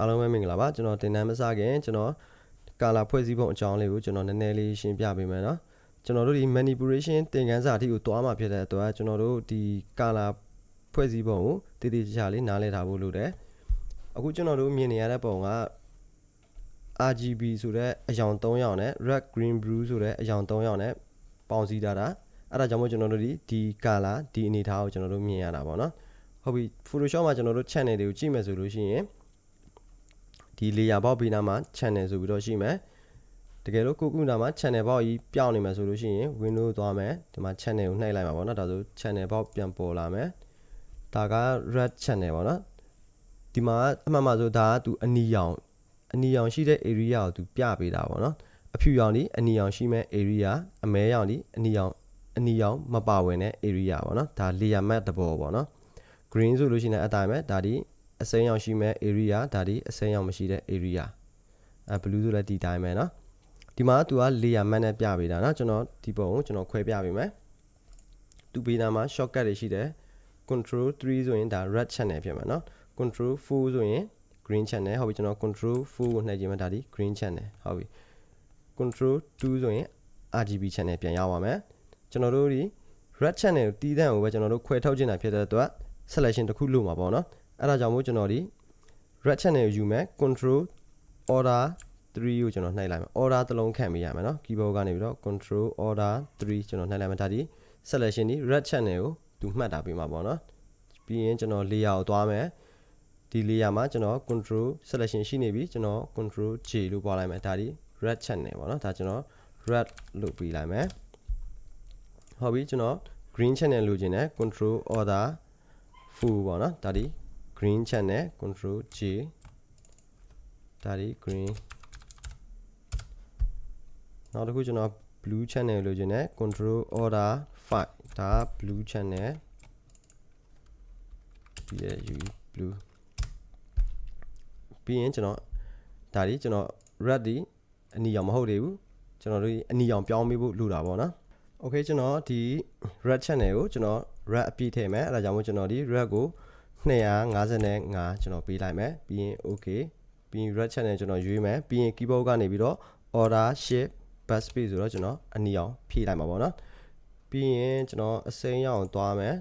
အားလုံးပဲမင်္ဂလာပါကျွန်တော်တင်တန်းမစခင်ကျွန်တော်ကာလာဖွဲ့စည်းပုံအကြောင်းလေးကိုကျွန်တော်နည်းနည်းလေးရှင်းပြပေးမယ်နော်ကျွန်တော်တို့ဒီ manipulation သင်ခန်းစာအထိကိုတွားမှာဖြစ်တဲ့အတွက်ကျွန်တော်တို့ဒီကာလာဖွဲ့စည်းပုံကိုတည်တည်ချာချာလေးနားလည်ထားဖို့လိုတယ်အခုကျွန်တော်တို့မြင်နေရတဲ့ပုံက RGB ဆိုတဲ့အယောင်3ရောင်နဲ့ red green blue ဆိုတဲ့အယောင်3ရောင်နဲ့ပေါင်းစည်းထားတာအဲ့ဒါကြောင့်မို့ကျွန်တော်တို့ဒီဒီ color ဒီအနေထားကိုကျွန်တော်တို့မြင်ရတာပေါ့နော်ဟုတ်ပြီ Photoshop မှာကျွန်တော်တို့ channel တွေကိုကြည့်မယ်ဆိုလို့ရှိရင် ဒီ layer ဘောက်ပေးနာမှာ channel ဆိုပြီးတော့ရှိမယ်တကယ်လို့ကိုကုနာမှာ channel ဘောက်ကြီးပြောင်းနေမှာဆိုလို့ရှိရင် window သွားမယ်ဒီမှာ channel ကိုနှိပ်လိုက်မှာပေါ့နော်ဒါဆို channel ဘောက်ပြန်ပေါ်လာမယ်ဒါက red channel ပေါ့နော်ဒီမှာအမှန်မှဆိုဒါကသူအနီရောင်အနီရောင်ရှိတဲ့ area ကိုသူပြပေးတာပေါ့နော်အဖြူရောင်ဒီအနီရောင်ရှိမဲ့ area အမဲရောင်ဒီအနီရောင်အနီရောင်မပါဝင်တဲ့ area ပေါ့နော်ဒါ layer map တဘောပေါ့နော် green ဆိုလို့ရှိရင်အတိုင်းပဲဒါဒီ အစိမ်းရောင်ရှိမဲ့ area ဒါဒီအစိမ်းရောင်မရှိတဲ့ area အဲ blue ဆိုလည်းဒီတိုင်းပဲเนาะဒီမှာသူက layer map နဲ့ပြပေးတာเนาะကျွန်တော်ဒီပုံကိုကျွန်တော်ခွဲပြပေးမယ်သူပေးတာမှာ shortcut တွေရှိတယ် control 3ဆိုရင်ဒါ red channel ဖြစ်မှာเนาะ control 4ဆိုရင် green channel ဟုတ်ပြီကျွန်တော် control 4ကိုနှိပ်ကြည့်မှဒါဒီ green channel ဟုတ်ပြီ control 2ဆိုရင် RGB channel ပြန်ရောက်ပါမယ်ကျွန်တော်တို့ဒီ red channel ကိုတီးတန့်ကိုပဲကျွန်တော်တို့ခွဲထုတ်ခြင်းတာဖြစ်တဲ့အတွက် selection တစ်ခုလုပ်မှာပေါ့နော် အဲ့ဒါကြောင့်မို့ကျွန်တော်ဒီ red channel ကိုယူမယ် control order 3ကိုကျွန်တော်နှိုက်လိုက်မယ် order တစ်လုံးခန့်ပေးရမယ်နော် keyboard ကနေပြီးတော့ control order 3ကျွန်တော်နှိုက်လိုက်မယ်ဒါဒီ selection ဒီ red channel ကိုသူမှတ်တာပေးမှာပေါ့နော်ပြီးရင်ကျွန်တော် layer ကိုသွားမယ်ဒီ layer မှာကျွန်တော် control selection ရှိနေပြီကျွန်တော် control J လို့ပွားလိုက်မယ်ဒါဒီ red channel ပေါ့နော်ဒါကျွန်တော် red လို့ပေးလိုက်မယ်ဟုတ်ပြီကျွန်တော် green channel လိုချင်တယ် control order full ပေါ့နော်ဒါဒီ green channel control J ဒါဒီ green နောက်တစ်ခုကျွန်တော် blue channel လိုချင်တယ် control order 5ဒါ blue channel ပြီးရ UE blue ပြီးရင်ကျွန်တော်ဒါဒီကျွန်တော် red ဒီအနီရောင်မဟုတ်သေးဘူးကျွန်တော်တို့အနီရောင်ပြောင်းပေးဖို့လိုတာပေါ့နော် okay ကျွန်တော်ဒီ red channel ကိုကျွန်တော် red အပြည့်ထည့်မယ်အဲဒါကြောင့်မို့ကျွန်တော်ဒီ red ကို 255ကျွန်တော်ပေးလိုက်မယ်ပြီးရင် okay ပြီးရင် red channel ကျွန်တော်ရွေးမယ်ပြီးရင် keyboard ကနေပြီးတော့ order shift backspace ဆိုတော့ကျွန်တော်အနီအောင်ဖြည့်လိုက်မှာပေါ့နော်ပြီးရင်ကျွန်တော်အစိမ်းရောင်သွားမယ်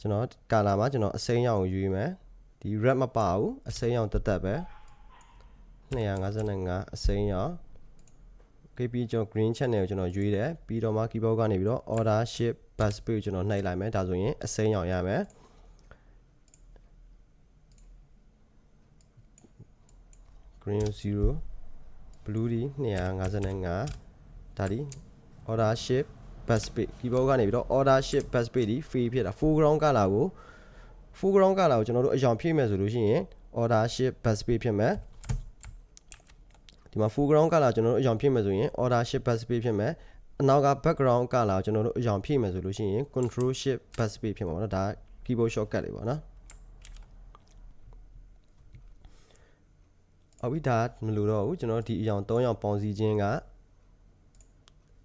ကျွန်တော် color မှာကျွန်တော်အစိမ်းရောင်ကိုရွေးမယ်ဒီ red မပါဘူးအစိမ်းရောင်တက်တက်ပဲ255အစိမ်းရောင် KP ကျွန်တော် green channel ကိုကျွန်တော်ရွေးတယ်ပြီးတော့မှ keyboard ကနေပြီးတော့ order shift backspace ကိုကျွန်တော်နှိပ်လိုက်မယ်ဒါဆိုရင်အစိမ်းရောင်ရမယ် green 0 blue ဒီ255ဒါဒီ order shift backspace keyboard ကနေပြီးတော့ order shift backspace ဒီ free ဖြစ်တာ foreground color ကို foreground color ကိုကျွန်တော်တို့အရောင်ဖြည့်မယ်ဆိုလို့ရှိရင် order shift backspace ဖြစ်မယ်ဒီမှာ foreground color ကျွန်တော်တို့အရောင်ဖြည့်မယ်ဆိုရင် order shift backspace ဖြစ်မယ်အနောက်က background color ကိုကျွန်တော်တို့အရောင်ဖြည့်မယ်ဆိုလို့ရှိရင် control shift backspace ဖြစ်မှာပေါ့နော်ဒါ keyboard shortcut တွေပေါ့နော် အဝိဒါမလို့တော့ဘူးကျွန်တော်ဒီအရောင်၃ရောင်ပေါင်းစည်းခြင်းက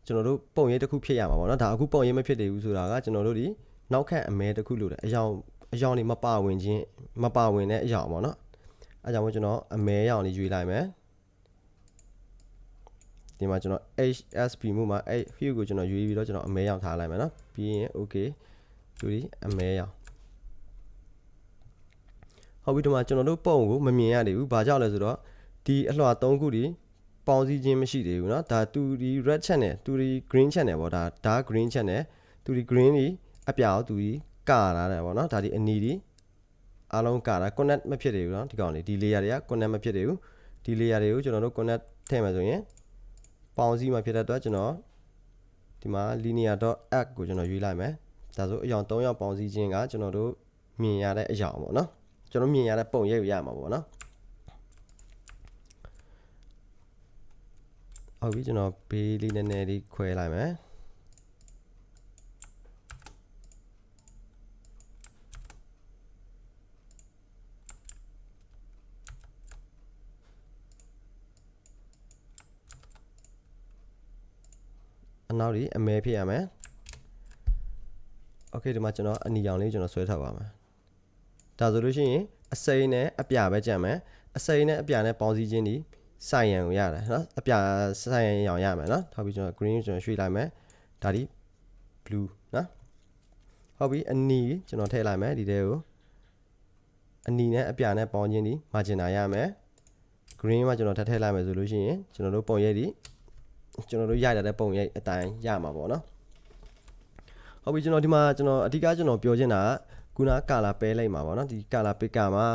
ကျွန်တော်တို့ပုံရိပ်တစ်ခုဖြစ်ရမှာပေါ့နော်ဒါအခုပုံရိပ်မဖြစ်သေးဘူးဆိုတာကကျွန်တော်တို့ဒီနောက်ခန့်အမဲတစ်ခုလို့တယ်အရောင်အရောင်တွေမပါဝင်ခြင်းမပါဝင်တဲ့အရောင်ပေါ့နော်အဲကြောင့်မို့ကျွန်တော်အမဲရောင်လေးရွေးလိုက်မယ်ဒီမှာကျွန်တော် HSP မှုမှာအဲ hue ကိုကျွန်တော်ရွေးပြီးတော့ကျွန်တော်အမဲရောင်ထားလိုက်မယ်နော်ပြီးရင် okay ယူဒီအမဲရောင် ဟုတ်ပြီဒီမှာကျွန်တော်တို့ပုံကိုမမြင်ရသေးဘူးဘာကြောင့်လဲဆိုတော့ဒီအလွှာ၃ခုဒီပေါင်းစည်းခြင်းမရှိသေးဘူးเนาะဒါသူဒီ red channel သူဒီ green channel ပေါ့ဒါဒါ green channel သူဒီ green ဒီအပြောက်သူဒီကာလာတယ်ပေါ့เนาะဒါဒီအနီဒီအားလုံးကာတာ connect မဖြစ်သေးဘူးเนาะဒီကောင်လေးဒီ layer တွေက connect မဖြစ်သေးဘူးဒီ layer တွေကိုကျွန်တော်တို့ connect ထည့်မယ်ဆိုရင်ပေါင်းစည်းမှာဖြစ်တဲ့အတွက်ကျွန်တော်ဒီမှာ linear.add ကိုကျွန်တော်ရွေးလိုက်မယ်ဒါဆိုအယောင်၃ယောက်ပေါင်းစည်းခြင်းကကျွန်တော်တို့မြင်ရတဲ့အယောင်ပေါ့เนาะ ကျွန်တော်မြင်ရတဲ့ပုံရိပ်ကိုရမှာပေါ့เนาะဟုတ်ပြီကျွန်တော်ဘေးလေးနည်းနည်းလေးခွဲလိုက်မယ်အနောက်ဒီအမဲဖြစ်ရမယ်โอเคဒီမှာကျွန်တော်အနီရောင်လေးကျွန်တော်ဆွဲထားပါမယ် ဒါဆိုလို့ရှိရင်အစိမ်းနဲ့အပြပဲကြံမယ်အစိမ်းနဲ့အပြာနဲ့ပေါင်းစည်းခြင်းဒီစိုင်ရန်ကိုရတယ်နော်အပြာစိုင်ရန်ရောင်ရမယ်နော်ထောက်ပြီးကျွန်တော် green ကိုကျွန်တော်ရွှေ့လိုက်မယ်ဒါဒီ blue နော်ဟုတ်ပြီအနီကျွန်တော်ထည့်လိုက်မယ်ဒီထဲကိုအနီနဲ့အပြာနဲ့ပေါင်းခြင်းဒီ margin ရမယ် green မှာကျွန်တော်ထပ်ထည့်လိုက်မယ်ဆိုလို့ရှိရင်ကျွန်တော်တို့ပုံရိပ်ဒီကျွန်တော်တို့ရိုက်လာတဲ့ပုံရိပ်အတိုင်းရမှာပေါ့နော်ဟုတ်ပြီကျွန်တော်ဒီမှာကျွန်တော်အဓိကကျွန်တော်ပြောချင်တာက ခုနကာလာပဲလိုက်မှာပေါ့နော်ဒီကာလာပိကာမှာ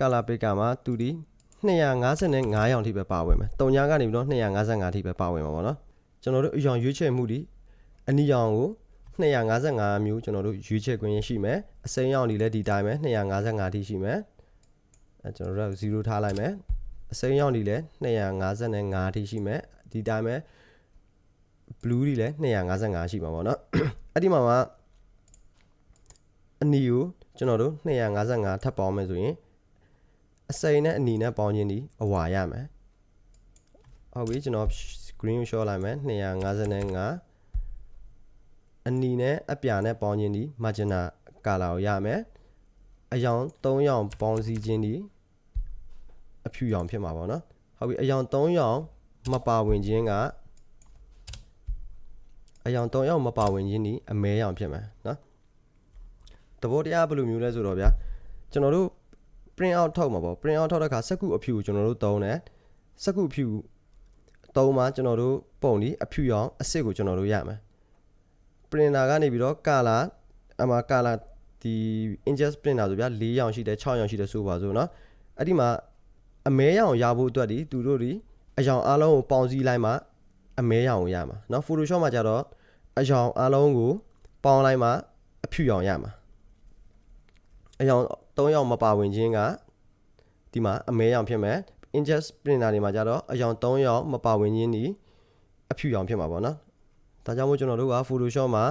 ကာလာပိကာမှာသူဒီ255ရောင်ထိပဲပါဝင်မယ်။တုံညာကနေပြီးတော့255ထိပဲပါဝင်မှာပေါ့နော်။ကျွန်တော်တို့အရောင်ရွေးချယ်မှုဒီအနီရောင်ကို255မျိုးကျွန်တော်တို့ရွေးချယ်ခွင့်ရှိမယ်။အစိမ်းရောင်ဒီလည်းဒီတိုင်းပဲ255ထိရှိမယ်။အဲကျွန်တော်တို့0ထားလိုက်မယ်။အစိမ်းရောင်ဒီလည်း255ထိရှိမယ်။ဒီတိုင်းပဲ blue ဒီလည်း255ရှိမှာပေါ့နော်။အဲ့ဒီမှာမှာ အနီကိုကျွန်တော်တို့255ထပ်ပေါင်းမယ်ဆိုရင်အစိမ်းနဲ့အနီနဲ့ပေါင်းခြင်းဒီအဝါရမယ်ဟုတ်ပြီကျွန်တော် screen ကို show လိုက်မယ်255အနီနဲ့အပြာနဲ့ပေါင်းခြင်းဒီ magenta color ကိုရမယ်အယောင်3ရောင်ပေါင်းစည်းခြင်းဒီအဖြူရောင်ဖြစ်မှာပေါ့နော်ဟုတ်ပြီအယောင်3ရောင်မပါဝင်ခြင်းကအယောင်3ရောင်မပါဝင်ခြင်းဒီအမဲရောင်ဖြစ်မှာနော် သဘောတရားဘယ်လိုမျိုးလဲဆိုတော့ဗျာကျွန်တော်တို့ print out ထုတ်မှာပေါ့ print out ထုတ်တဲ့အခါစက္ကူအဖြူကိုကျွန်တော်တို့သုံးတယ်စက္ကူအဖြူသုံးမှာကျွန်တော်တို့ပုံဒီအဖြူရောင်အစစ်ကိုကျွန်တော်တို့ရမယ် printer ကနေပြီးတော့ color အမှာ color ဒီ inkjet printer ဆိုဗျာ4ရောင်ရှိတယ်6ရောင်ရှိတယ်ဆိုပါစို့เนาะအဲ့ဒီမှာအမဲရောင်ရဖို့အတွက်ဒီသူတို့ဒီအရောင်အလုံးကိုပေါင်းစည်းလိုက်မှအမဲရောင်ကိုရမှာเนาะ Photoshop မှာကျတော့အရောင်အလုံးကိုပေါင်းလိုက်မှအဖြူရောင်ရမှာ အယောင်၃ယောက်မပါဝင်ခြင်းကဒီမှာအမဲရောင်ဖြစ်မယ် ingest printer တွေမှာကြတော့အယောင်၃ယောက်မပါဝင်ခြင်းဒီအဖြူရောင်ဖြစ်မှာပေါ့နော်ဒါကြောင့်မို့ကျွန်တော်တို့က Photoshop မှာ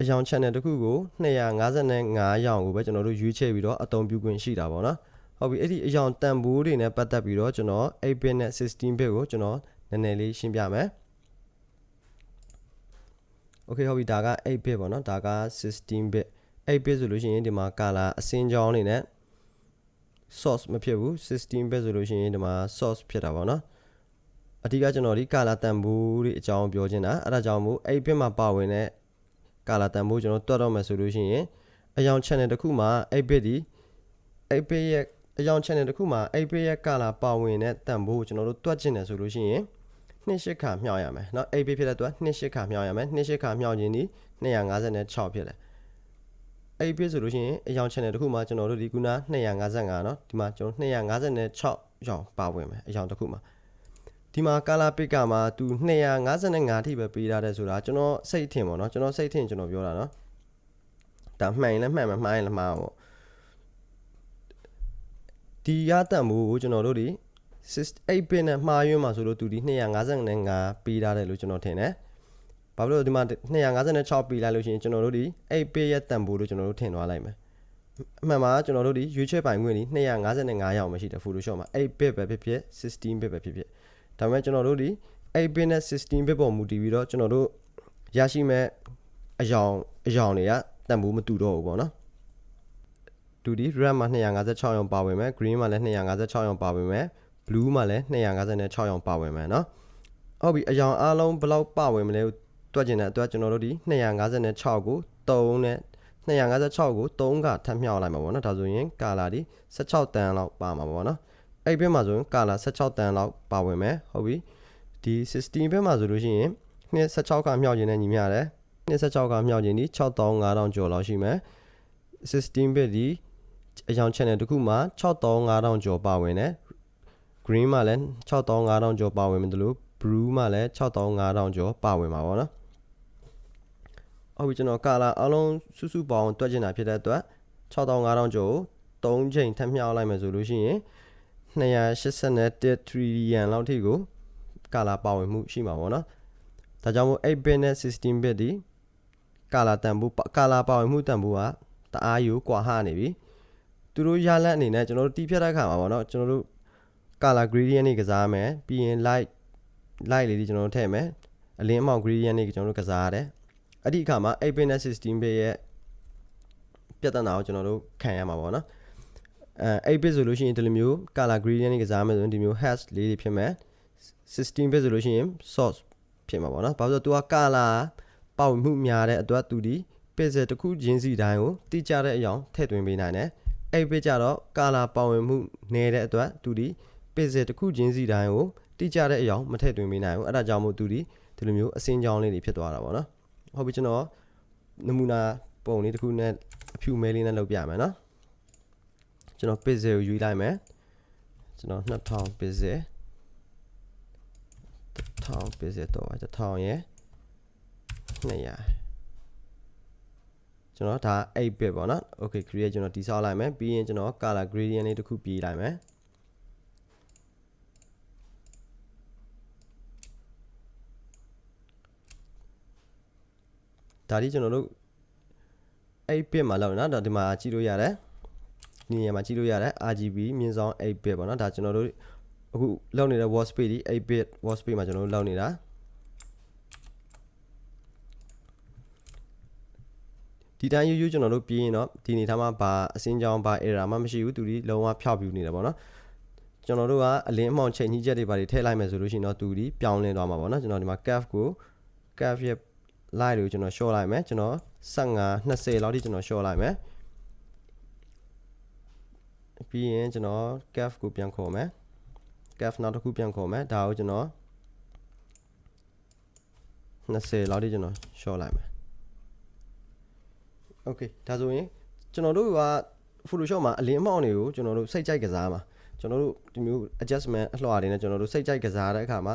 အယောင် channel တစ်ခုကို255ရောင်ကိုပဲကျွန်တော်တို့ရွေးချယ်ပြီးတော့အသုံးပြုခွင့်ရှိတာပေါ့နော်ဟုတ်ပြီအဲ့ဒီအယောင်တန်ဖိုးတွေနဲ့ပတ်သက်ပြီးတော့ကျွန်တော်8 bit နဲ့16 bit ကိုကျွန်တော်နည်းနည်းလေးရှင်းပြမယ် Okay ဟုတ်ပြီဒါက8 bit ပေါ့နော်ဒါက16 bit 8 bit ဆိုလို့ရှိရင်ဒီမှာ color အစင်းကြောင်းနေနဲ့ source မဖြစ်ဘူး16 bit ဆိုလို့ရှိရင်ဒီမှာ source ဖြစ်တာပေါ့နော်အဓိကကျွန်တော်ဒီ color တန်ဖိုးတွေအကြောင်းပြောချင်တာအဲ့ဒါကြောင့်မို့8 bit မှာပါဝင်တဲ့ color တန်ဖိုးကျွန်တော်တွက်တော့မယ်ဆိုလို့ရှိရင်အယောင် channel တစ်ခုမှာ8 bit ဒီ8 bit ရဲ့အယောင် channel တစ်ခုမှာ8 bit ရဲ့ color ပါဝင်တဲ့တန်ဖိုးကိုကျွန်တော်တို့တွက်ချင်တယ်ဆိုလို့ရှိရင်28ခါမြောက်ရမယ်เนาะ8 bit ဖြစ်တဲ့အတွက်28ခါမြောက်ရမယ်28ခါမြောက်ခြင်းဒီ256ဖြစ်တယ် အဲ့ဒီဆိုလို့ရှိရင်အယောင် channel တခုမှာကျွန်တော်တို့ဒီခုန255เนาะဒီမှာကျွန်တော်256ရောင်ပါဝင်မယ်အယောင်တစ်ခုမှာဒီမှာ color pick ကမှာသူ255ထိပဲပေးထားတယ်ဆိုတာကျွန်တော်စိတ်ထင်ပေါ့เนาะကျွန်တော်စိတ်ထင်ကျွန်တော်ပြောတာเนาะဒါမှန်ရင်လည်းမှန်မှာမှားရင်လည်းမှားပေါ့ဒီရတန်မိုးကိုကျွန်တော်တို့ဒီ8 bit နဲ့မှားယွင်းမှာဆိုလို့သူဒီ255ပေးထားတယ်လို့ကျွန်တော်ထင်တယ် ဘာဖြစ်လို့ဒီမှာ256ပေးလိုက်လို့ရှိရင်ကျွန်တော်တို့ဒီ8 page ရဲ့တန်ဖိုးလို့ကျွန်တော်တို့ထင်သွားလိုက်မယ်အမှန်မှာကျွန်တော်တို့ဒီရွေးချယ်ပိုင်ခွင့်ဒီ255ရောင်မရှိတယ် Photoshop မှာ8 bit ပဲဖြစ်ဖြစ်16 bit ပဲဖြစ်ဖြစ်ဒါပေမဲ့ကျွန်တော်တို့ဒီ8 bit နဲ့16 bit ပေါ်မူတည်ပြီးတော့ကျွန်တော်တို့ရရှိမဲ့အယောင်အယောင်တွေကတန်ဖိုးမတူတော့ဘူးပေါ့နော်တူဒီ red မှာ256ရောင်ပါဝင်မယ် green မှာလည်း256ရောင်ပါဝင်မယ် blue မှာလည်း256ရောင်ပါဝင်မယ်เนาะဟုတ်ပြီအယောင်အားလုံးဘယ်လောက်ပါဝင်မလဲ တွက်ကျင်တဲ့အတွက်ကျွန်တော်တို့ဒီ256ကို3နဲ့256ကို3ကထပ်မြောက်လိုက်မှာပေါ့နော်ဒါဆိုရင်ကာလာဒီ16တန်လောက်ပါမှာပေါ့နော်အဲ့ဘက်မှာဆိုရင်ကာလာ16တန်လောက်ပါဝင်မယ်ဟုတ်ပြီဒီ16ဘက်မှာဆိုလို့ရှိရင်216ကမြောက်ခြင်းနဲ့ညီမျှတယ်216ကမြောက်ခြင်းဒီ6500ကျော်လောက်ရှိမယ်16ဘက်ဒီအကြောင်း channel တခုမှာ6500ကျော်ပါဝင်တယ် green မှာလည်း6500ကျော်ပါဝင်တယ်လို့ blue မှာလည်း6500ကျော်ပါဝင်ပါပေါ့နော် ဟုတ်ပြီကျွန်တော်ကာလာအလုံးစုစုပေါင်းတွက်ကျင်တာဖြစ်တဲ့အတွက်6500ကျော်ကို3ချိန်ထပ်မြောက်လိုက်မယ်ဆိုလို့ရှိရင်281 trillion လောက်ထိကိုကာလာပါဝင်မှုရှိမှာပေါ့နော်ဒါကြောင့်မို့8 bit နဲ့16 bit ဒီကာလာတန်ဖိုးကာလာပါဝင်မှုတန်ဖိုးကတအားယူကွာဟနေပြီသူတို့ရလက်အနေနဲ့ကျွန်တော်တို့တီးဖြတ်တဲ့ခါမှာပေါ့နော်ကျွန်တော်တို့ color gradient တွေကစားမယ်ပြီးရင် light light လေးတွေကျွန်တော်တို့ထည့်မယ်အလင်းအမောင် gradient တွေကျွန်တော်တို့ကစားရတယ် အဲ့ဒီအခါမှာ8 bit နဲ့16 bit ရဲ့ပြဿနာကိုကျွန်တော်တို့ခံရမှာပေါ့နော်အဲ8 bit ဆိုလို့ရှိရင်ဒီလိုမျိုး color gradient တွေကစားမယ်ဆိုရင်ဒီမျိုး hash လေးတွေဖြစ်မယ်16 bit ဆိုလို့ရှိရင် source ဖြစ်မှာပေါ့နော်ဘာလို့လဲဆိုတော့ तू က color ပေါက်မှုများတဲ့အတွက်သူဒီ pixel တစ်ခုချင်းစီတိုင်းကိုတိကျတဲ့အကြောင်းထည့်သွင်းပေးနိုင်တယ်အဲ့ bit ကြတော့ color ပေါဝင်မှုနည်းတဲ့အတွက်သူဒီ pixel တစ်ခုချင်းစီတိုင်းကိုတိကျတဲ့အကြောင်းမထည့်သွင်းပေးနိုင်ဘူးအဲ့ဒါကြောင့်မို့သူဒီဒီလိုမျိုးအစင်းကြောင်းလေးတွေဖြစ်သွားတာပေါ့နော် ဟုတ်ပြီကျွန်တော်နမူနာပုံလေးတစ်ခုနဲ့အဖြူမဲလေးနဲ့လုပ်ပြမယ်နော်ကျွန်တော် pixel ကိုယူလိုက်မယ်ကျွန်တော်2000 pixel 1000 pixel တော့1000ရဲ့200ကျွန်တော်ဒါ8 bit ပေါ့နော် okay create ကျွန်တော်တိဆောက်လိုက်မယ်ပြီးရင်ကျွန်တော် color gradient လေးတစ်ခုပြေးလိုက်မယ် ဒါဒီကျွန်တော်တို့8 bit မှာလောက်နော်ဒါဒီမှာကြည့်လို့ရတယ်ဒီနေရာမှာကြည့်လို့ရတယ် RGB မြင့်ဆောင်8 bit ပေါ့နော်ဒါကျွန်တော်တို့အခုလောက်နေတဲ့ wall space ဒီ8 bit wall space မှာကျွန်တော်တို့လောက်နေတာဒီတိုင်းယူယူကျွန်တော်တို့ပြီးရင်တော့ဒီနေသားမှာဘာအစင်းကြောင်းဘာ error မှမရှိဘူးသူဒီလုံးဝဖျောက်ပြူနေတယ်ပေါ့နော်ကျွန်တော်တို့ကအလင်းအမှောင်ချိန်ကြီးချက်တွေဘာတွေထည့်လိုက်မယ်ဆိုလို့ရှိရင်တော့သူဒီပြောင်းလဲသွားမှာပေါ့နော်ကျွန်တော်ဒီမှာ curve ကို curve ရဲ့ line ကိုကျွန်တော် short လိုက်မယ်ကျွန်တော်15 20လောက်ထိကျွန်တော် short လိုက်မယ်ပြီးရင်ကျွန်တော် curve ကိုပြန်ခေါ်မယ် curve နောက်တစ်ခုပြန်ခေါ်မယ်ဒါကိုကျွန်တော်20လောက်ထိကျွန်တော် short လိုက်မယ် okay ဒါဆိုရင်ကျွန်တော်တို့က Photoshop မှာအလင်းအမှောင်တွေကိုကျွန်တော်တို့စိတ်ကြိုက်ကစားမှာကျွန်တော်တို့ဒီမျိုး adjustment အလှော်တွေနဲ့ကျွန်တော်တို့စိတ်ကြိုက်ကစားတဲ့အခါမှာ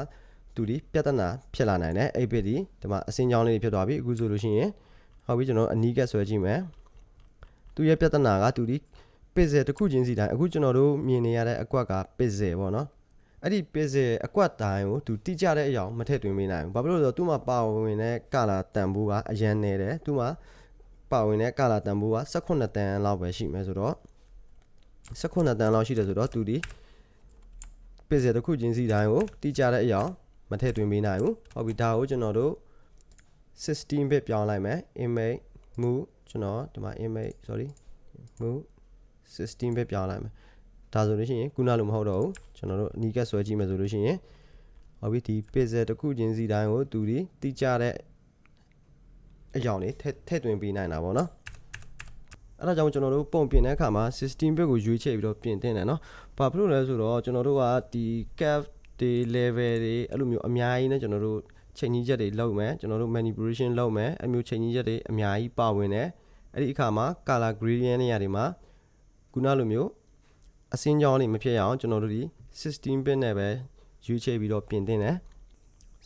သူဒီပြဿနာဖြစ်လာနိုင်တယ်အဲ့ဘစ်ဒီဒီမှာအစင်းကြောင်းလေးဖြစ်သွားပြီအခုဆိုလို့ရှိရင်ဟုတ်ပြီကျွန်တော်အနီးကပ်ဆွဲကြည့်မယ်သူရဲ့ပြဿနာကသူဒီ pixel တစ်ခုချင်းစီတိုင်းအခုကျွန်တော်တို့မြင်နေရတဲ့အကွက်က pixel ပေါ့နော်အဲ့ဒီ pixel အကွက်တိုင်းကိုသူတိကျတဲ့အရာမထည့်သွင်းပေးနိုင်ဘူးဘာဖြစ်လို့လဲဆိုတော့သူ့မှာပါဝင်တဲ့ color တန်ဖိုးကအရန်နေတယ်သူ့မှာပါဝင်တဲ့ color တန်ဖိုးက18တန်လောက်ပဲရှိမယ်ဆိုတော့18တန်လောက်ရှိတယ်ဆိုတော့သူဒီ pixel တစ်ခုချင်းစီတိုင်းကိုတိကျတဲ့အရာ မထည့်သွင်းပေးနိုင်ဘူးဟုတ်ပြီဒါကိုကျွန်တော်တို့16 bit ပြောင်းလိုက်မယ် image move ကျွန်တော်ဒီမှာ image sorry move 16 bit ပြောင်းလိုက်မယ်ဒါဆိုလို့ရှိရင်ခုနလိုမဟုတ်တော့ဘူးကျွန်တော်တို့အနီးကပ်ဆွဲကြည့်မယ်ဆိုလို့ရှိရင်ဟုတ်ပြီဒီ pixel တစ်ခုချင်းစီတိုင်းကိုသူဒီတိကျတဲ့အကြောင်းလေးထည့်ထည့်သွင်းပေးနိုင်တာပေါ့နော်အဲ့ဒါကြောင့်ကျွန်တော်တို့ပုံပြင်တဲ့အခါမှာ16 bit ကိုရွေးချယ်ပြီးတော့ပြင်တင်တယ်เนาะဘာဖြစ်လို့လဲဆိုတော့ကျွန်တော်တို့ကဒီ cap တွေ level တွေအဲ့လိုမျိုးအများကြီးနဲ့ကျွန်တော်တို့ချိန်ကြီးချက်တွေလုပ်မယ်ကျွန်တော်တို့ manipulation လုပ်မယ်အဲ့မျိုးချိန်ကြီးချက်တွေအများကြီးပါဝင်တယ်အဲ့ဒီအခါမှာ color gradient တွေနေရာတွေမှာခုနလိုမျိုးအစင်းကြောင်းတွေမဖြစ်ရအောင်ကျွန်တော်တို့ဒီ16 bit နဲ့ပဲရွေးချယ်ပြီးတော့ပြင်တင်တယ်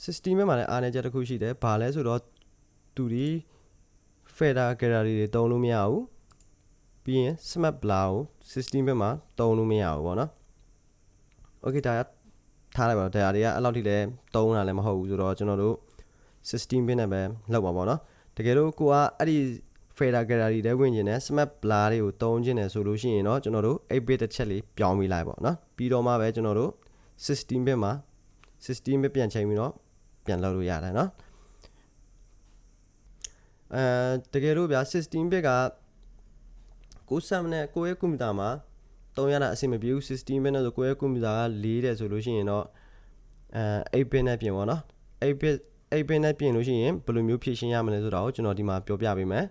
16 bit မှာလည်းအားနည်းချက်တစ်ခုရှိတယ်ဘာလဲဆိုတော့သူဒီ fader gallery တွေတုံးလို့မရဘူးပြီးရင် smart blur ကို16 bit မှာတုံးလို့မရဘူးပေါ့နော် okay ဒါ ထားလိုက်ပါတော့တရားတွေကအဲ့လောက်ထိလည်းတုံးတာလည်းမဟုတ်ဘူးဆိုတော့ကျွန်တော်တို့16 bit နဲ့ပဲလောက်ပါပေါ့နော်တကယ်လို့ကိုကအဲ့ဒီ fader gallery တွေဝင်ကျင်တဲ့ smart blur တွေကိုတုံးကျင်တယ်ဆိုလို့ရှိရင်တော့ကျွန်တော်တို့ 8 bit တစ်ချက်လေးပြောင်းပေးလိုက်ပေါ့နော်ပြီးတော့မှပဲကျွန်တော်တို့16 bit မှာ16 bit ပြန်ချိန်ပြီးတော့ပြန်လောက်လို့ရတယ်နော်အဲတကယ်လို့ဗျာ16 bit ကကိုစမ်းနဲ့ကိုရဲ့ကွန်ပျူတာမှာ သုံးရတာအဆင်မပြေဘူး16 bit နဲ့ဆိုကိုရဲ့ကွန်ပျူတာက4တဲ့ဆိုလို့ရှိရင်တော့အဲ8 bit နဲ့ပြင်ပါတော့8 bit 8 bit နဲ့ပြင်လို့ရှိရင်ဘယ်လိုမျိုးဖြည့်ရှင်းရမလဲဆိုတာကိုကျွန်တော်ဒီမှာပြောပြပေးမယ်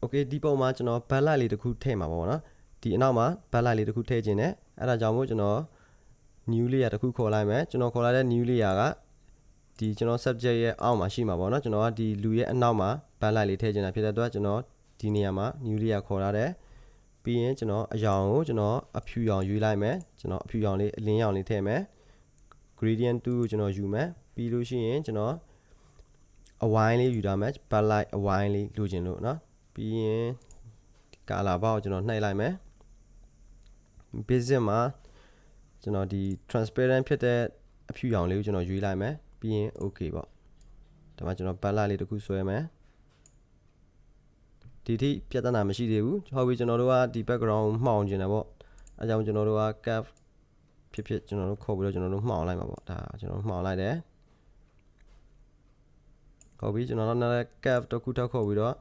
โอเคဒီပုံမှာကျွန်တော် backlight လေးတစ်ခုထည့်မှာပေါ့နော်ဒီအနောက်မှာ backlight လေးတစ်ခုထည့်ခြင်းနဲ့အဲ့ဒါကြောင့်မို့ကျွန်တော် new layer တစ်ခုခေါ်လိုက်မယ်ကျွန်တော်ခေါ်လိုက်တဲ့ new layer ကဒီကျွန်တော် subject ရဲ့အောက်မှာရှိမှာပေါ့နော်ကျွန်တော်ကဒီလူရဲ့အနောက်မှာ backlight လေးထည့်ချင်တာဖြစ်တဲ့အတွက်ကျွန်တော်ဒီနေရာမှာ new layer ခေါ်ထားတယ်ပြီးရင်ကျွန်တော်အရောင်ကိုကျွန်တော်အဖြူရောင်ရွေးလိုက်မယ်ကျွန်တော်အဖြူရောင်လေးအလင်းရောင်လေးထည့်မယ် gradient 2ကိုကျွန်တော်ယူမယ်ပြီးလို့ရှိရင်ကျွန်တော်အဝိုင်းလေးယူထားမယ် backlight အဝိုင်းလေးလိုချင်လို့เนาะပြီးရင်ဒီ color bar ကိုကျွန်တော်နှိပ်လိုက်မယ် basic မှာကျွန်တော်ဒီ transparent ဖြစ်တဲ့အဖြူရောင်လေးကိုကျွန်တော်ရွေးလိုက်မယ်ပြီးရင် okay ပေါ့ဒါမှကျွန်တော် backlight လေးတစ်ခုဆွဲမယ် ဒီထိပြဿနာမရှိသေးဘူးဟုတ်ပြီကျွန်တော်တို့ကဒီ background မှောင်ကျင်တယ်ပေါ့အဲကြောင့်ကျွန်တော်တို့က cap ဖြစ်ဖြစ်ကျွန်တော်တို့ခေါ်ပြီးတော့ကျွန်တော်တို့မှောင်လိုက်မှာပေါ့ဒါကျွန်တော်မှောင်လိုက်တယ်ဟုတ်ပြီကျွန်တော်တို့နောက် cap တစ်ခုထပ်ခေါ်ပြီးတော့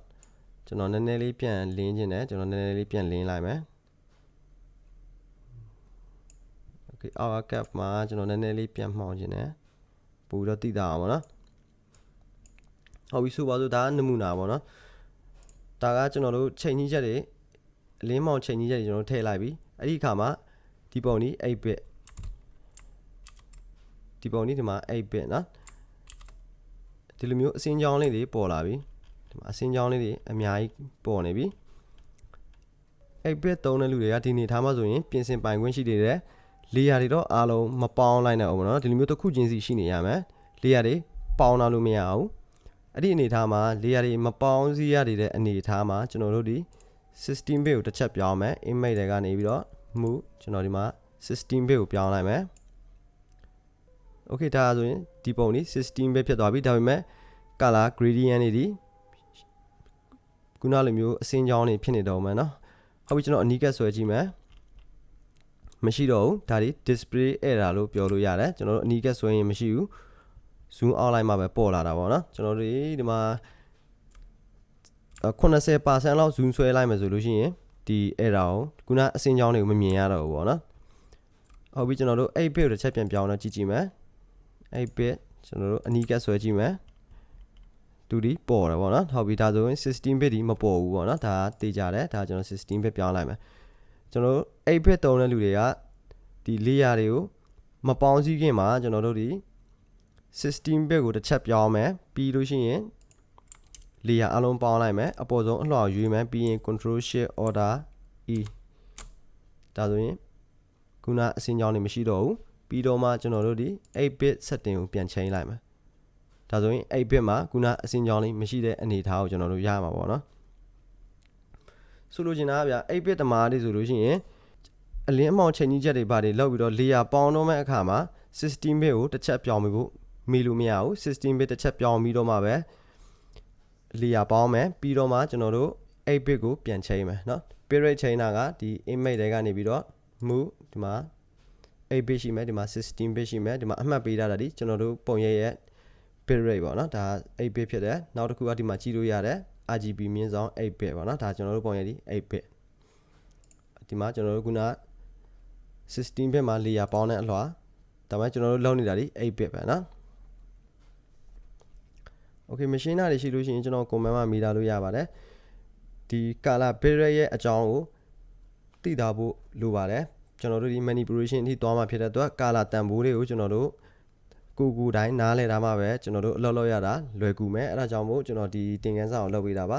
ကျွန်တော်နည်းနည်းလေးပြန်လင်းခြင်းတယ်ကျွန်တော်နည်းနည်းလေးပြန်လင်းလိုက်မယ် okay our cap မှာကျွန်တော်နည်းနည်းလေးပြန်မှောင်ခြင်းတယ်ပူတော့တိတာအောင်ပေါ့နော်ဟုတ်ပြီဆိုပါစို့ဒါကနမူနာပေါ့နော် ဒါကကျွန်တော်တို့ချိန်ကြီးချက်တွေအလင်းမောင်ချိန်ကြီးချက်တွေကျွန်တော်တို့ထည့်လိုက်ပြီအဲ့ဒီအခါမှာဒီပုံนี้8 bit ဒီပုံนี้ဒီမှာ8 bit နော်ဒီလိုမျိုးအစင်းကြောင်းလေးတွေပေါ်လာပြီဒီမှာအစင်းကြောင်းလေးတွေအများကြီးပေါ်နေပြီ8 bit သုံးတဲ့လူတွေကဒီနေထားမှဆိုရင်ပြင်ဆင်ပိုင်ခွင့်ရှိနေတယ် layer တွေတော့အားလုံးမပေါင်းလိုက်နိုင်အောင်ပေါ့နော်ဒီလိုမျိုးတစ်ခုချင်းစီရှိနေရမယ် layer တွေပေါင်းလာလို့မရအောင် အဲ့ဒီအနေထားမှာ layer တွေမပေါင်းစည်းရတဲ့အနေထားမှာကျွန်တော်တို့ဒီ system bit ကိုတစ်ချက်ပြောင်းမယ် image တွေကနေပြီးတော့ move ကျွန်တော်ဒီမှာ system bit ကိုပြောင်းလိုက်မယ် okay ဒါဆိုရင်ဒီပုံนี้ system bit ဖြစ်သွားပြီဒါပေမဲ့ color gradient တွေဒီခုနလိုမျိုးအစင်းကြောင်းတွေဖြစ်နေတော့မယ်နော်ဟုတ်ပြီကျွန်တော်အနီးကပ်ဆွဲကြည့်မယ်မရှိတော့ဘူးဒါဒီ display error လို့ပြောလို့ရတယ်ကျွန်တော်တို့အနီးကပ်ဆွဲရင်မရှိဘူး zoom out လိုက်မှပဲပေါ်လာတာပေါ့နော်ကျွန်တော်တို့ဒီမှာ80%လောက် zoom ဆွဲလိုက်မယ်ဆိုလို့ရှိရင်ဒီ error ကိုခုနအစင်းကြောင်းတွေကိုမမြင်ရတော့ဘူးပေါ့နော်ဟုတ်ပြီကျွန်တော်တို့8 bit ကိုတစ်ချက်ပြန်ပြောင်းတော့ကြည့်ကြည့်မယ်8 bit ကျွန်တော်တို့အနီးကပ်ဆွဲကြည့်မယ်တူဒီပေါ်တယ်ပေါ့နော်ဟုတ်ပြီဒါဆိုရင်16 bit ဒီမပေါ်ဘူးပေါ့နော်ဒါတေးကြတယ်ဒါကျွန်တော်16 bit ပြောင်းလိုက်မယ်ကျွန်တော်တို့8 bit တုံးတဲ့လူတွေကဒီ layer တွေကိုမပေါင်းစည်းခင်မှာကျွန်တော်တို့ဒီ 16 bit ကိုတစ်ချက်ပြောင်းမယ်ပြီးလို့ရှိရင် layer အလုံးပေါင်းလိုက်မယ်အပေါ်ဆုံးအလှော်ရွေးမယ်ပြီးရင် control shift order e ဒါဆိုရင်ခုနအစင်းကြောင်းနေမရှိတော့ဘူးပြီးတော့မှကျွန်တော်တို့ဒီ8 bit setting ကိုပြန်ချိန်လိုက်မယ်ဒါဆိုရင်8 bit မှာခုနအစင်းကြောင်းလေးမရှိတဲ့အနေအထားကိုကျွန်တော်တို့ရမှာပေါ့နော်ဆိုလိုချင်တာကဗျ8 bit တမားလေးဆိုလို့ရှိရင်အလင်းအမောင်ချိန်ကြီးချက်တွေပါတယ်လောက်ပြီးတော့ layer ပေါင်းတော့မဲ့အခါမှာ16 bit ကိုတစ်ချက်ပြောင်းပြီးဖို့ မေးလို့မရဘူး16 bit တစ်ချက်ပြောင်းပြီးတော့မှပဲ layer ပေါင်းမယ်ပြီးတော့မှကျွန်တော်တို့8 bit ကိုပြန်ချိန်မယ်เนาะ period ချိန်တာကဒီ image တွေကနေပြီးတော့ move ဒီမှာ8 bit ရှိမယ်ဒီမှာ16 bit ရှိမယ်ဒီမှာအမှတ်ပေးထားတာဒီကျွန်တော်တို့ပုံရိပ်ရဲ့ bit rate ပေါ့နော်ဒါ8 bit ဖြစ်တယ်နောက်တစ်ခုကဒီမှာကြည့်လို့ရတယ် RGB မြင့်ဆောင်8 bit ပေါ့နော်ဒါကျွန်တော်တို့ပုံရိပ်ဒီ8 bit ဒီမှာကျွန်တော်တို့ခုန16 bit မှာ layer ပေါင်းတဲ့အလွှာဒါမှကျွန်တော်တို့လောက်နေတာဒီ8 bit ပဲနော် Okay machine တွေရှိလို့ရှိရင်ကျွန်တော် comment မှာမိတာလို့ရပါတယ်ဒီ color barrier ရဲ့အကြောင်းကိုသိတာဖို့လိုပါတယ်ကျွန်တော်တို့ဒီ manipulation အထိသွားမှာဖြစ်တဲ့အတွက် color တန်ဖိုးတွေကိုကျွန်တော်တို့ကိုကူတိုင်းနားလဲတာမှပဲကျွန်တော်တို့အလုပ်လုပ်ရတာလွယ်ကူမယ်အဲဒါကြောင့်မို့ကျွန်တော်ဒီသင်ခန်းစာကိုလုပ်ပေးတာပါ